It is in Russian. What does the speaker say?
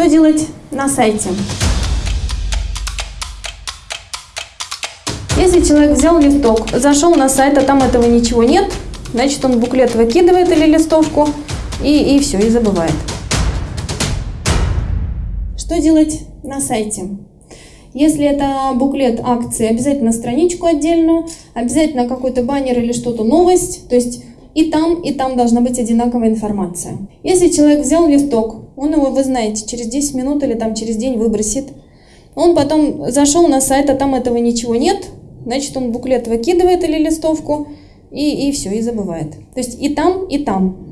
Что делать на сайте? Если человек взял листок, зашел на сайт, а там этого ничего нет, значит он буклет выкидывает или листовку и, и все, и забывает. Что делать на сайте? Если это буклет акции, обязательно страничку отдельную, обязательно какой-то баннер или что-то, новость, то есть и там, и там должна быть одинаковая информация. Если человек взял листок, он его, вы знаете, через 10 минут или там через день выбросит, он потом зашел на сайт, а там этого ничего нет, значит он буклет выкидывает или листовку, и, и все, и забывает. То есть и там, и там.